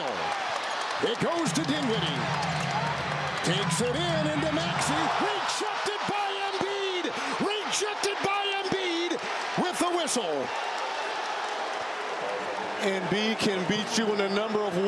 steal. It goes to Dinwiddie. Takes it in into Maxey. Rejected by Embiid. Rejected by Embiid with the whistle. Embiid can beat you in a number of ways.